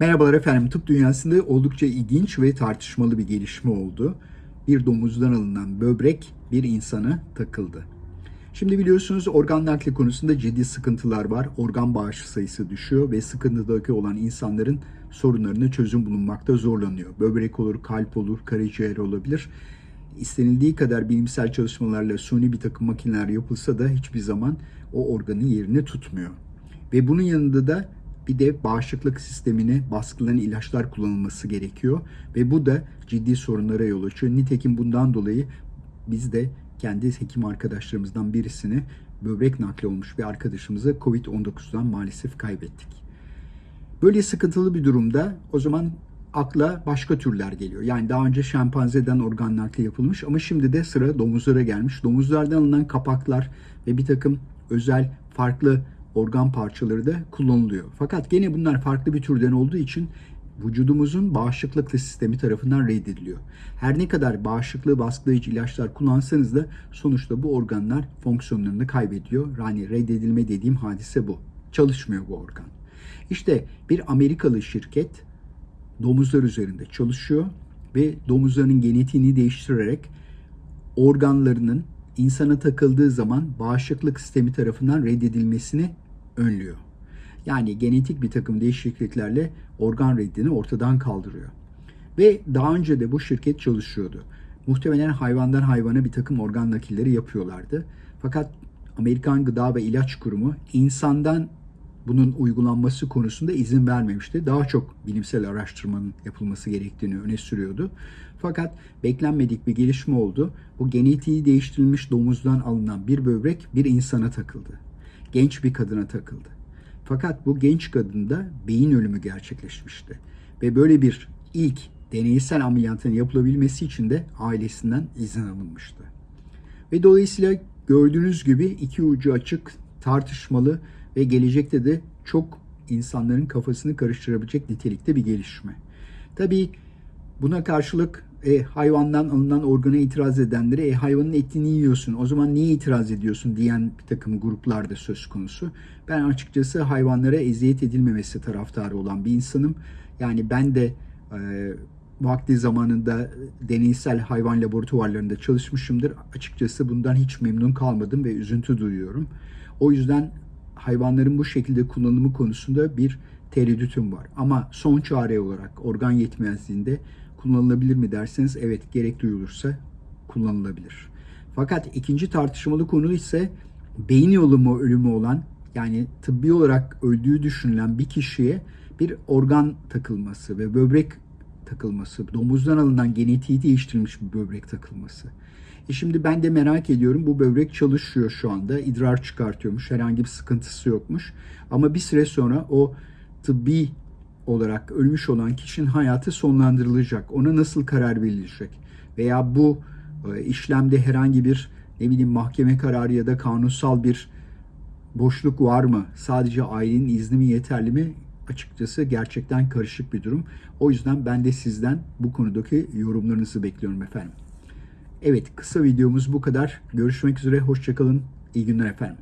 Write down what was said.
Merhabalar efendim. Tıp dünyasında oldukça ilginç ve tartışmalı bir gelişme oldu. Bir domuzdan alınan böbrek bir insana takıldı. Şimdi biliyorsunuz organ nakli konusunda ciddi sıkıntılar var. Organ bağışı sayısı düşüyor ve sıkıntıdaki olan insanların sorunlarına çözüm bulunmakta zorlanıyor. Böbrek olur, kalp olur, karaciğer olabilir. İstenildiği kadar bilimsel çalışmalarla suni bir takım makineler yapılsa da hiçbir zaman o organın yerini tutmuyor. Ve bunun yanında da bir de bağışıklık sistemine baskılayan ilaçlar kullanılması gerekiyor. Ve bu da ciddi sorunlara yol açıyor. Nitekim bundan dolayı biz de kendi hekim arkadaşlarımızdan birisini böbrek nakli olmuş bir arkadaşımızı Covid-19'dan maalesef kaybettik. Böyle sıkıntılı bir durumda o zaman akla başka türler geliyor. Yani daha önce şempanzeden organ nakli yapılmış ama şimdi de sıra domuzlara gelmiş. Domuzlardan alınan kapaklar ve bir takım özel farklı organ parçaları da kullanılıyor. Fakat gene bunlar farklı bir türden olduğu için vücudumuzun bağışıklık sistemi tarafından reddediliyor. Her ne kadar bağışıklığı baskılayıcı ilaçlar kullansanız da sonuçta bu organlar fonksiyonlarını kaybediyor. Yani reddedilme dediğim hadise bu. Çalışmıyor bu organ. İşte bir Amerikalı şirket domuzlar üzerinde çalışıyor ve domuzların genetiğini değiştirerek organlarının insana takıldığı zaman bağışıklık sistemi tarafından reddedilmesini önlüyor. Yani genetik bir takım değişikliklerle organ reddini ortadan kaldırıyor. Ve daha önce de bu şirket çalışıyordu. Muhtemelen hayvandan hayvana bir takım organ nakilleri yapıyorlardı. Fakat Amerikan Gıda ve İlaç Kurumu insandan bunun uygulanması konusunda izin vermemişti. Daha çok bilimsel araştırmanın yapılması gerektiğini öne sürüyordu. Fakat beklenmedik bir gelişme oldu. Bu genetiği değiştirilmiş domuzdan alınan bir böbrek bir insana takıldı. Genç bir kadına takıldı. Fakat bu genç kadında beyin ölümü gerçekleşmişti. Ve böyle bir ilk deneysel ameliyatın yapılabilmesi için de ailesinden izin alınmıştı. Ve dolayısıyla gördüğünüz gibi iki ucu açık, tartışmalı ve gelecekte de çok insanların kafasını karıştırabilecek nitelikte bir gelişme. Tabii buna karşılık e, hayvandan alınan organa itiraz edenlere e, hayvanın etini yiyorsun o zaman niye itiraz ediyorsun diyen bir takım gruplar da söz konusu. Ben açıkçası hayvanlara eziyet edilmemesi taraftarı olan bir insanım. Yani ben de e, vakti zamanında deneysel hayvan laboratuvarlarında çalışmışımdır. Açıkçası bundan hiç memnun kalmadım ve üzüntü duyuyorum. O yüzden hayvanların bu şekilde kullanımı konusunda bir tereddütüm var. Ama son çare olarak organ yetmezliğinde kullanılabilir mi derseniz evet gerek duyulursa kullanılabilir. Fakat ikinci tartışmalı konu ise beyin yolu mu ölümü olan yani tıbbi olarak öldüğü düşünülen bir kişiye bir organ takılması ve böbrek takılması, domuzdan alınan genetiği değiştirilmiş bir böbrek takılması. E şimdi ben de merak ediyorum bu böbrek çalışıyor şu anda. idrar çıkartıyormuş. Herhangi bir sıkıntısı yokmuş. Ama bir süre sonra o tıbbi olarak ölmüş olan kişinin hayatı sonlandırılacak. Ona nasıl karar verilecek? Veya bu e, işlemde herhangi bir ne bileyim mahkeme kararı ya da kanunsal bir boşluk var mı? Sadece ailenin izni mi yeterli mi? Açıkçası gerçekten karışık bir durum. O yüzden ben de sizden bu konudaki yorumlarınızı bekliyorum efendim. Evet kısa videomuz bu kadar. Görüşmek üzere. Hoşçakalın. İyi günler efendim.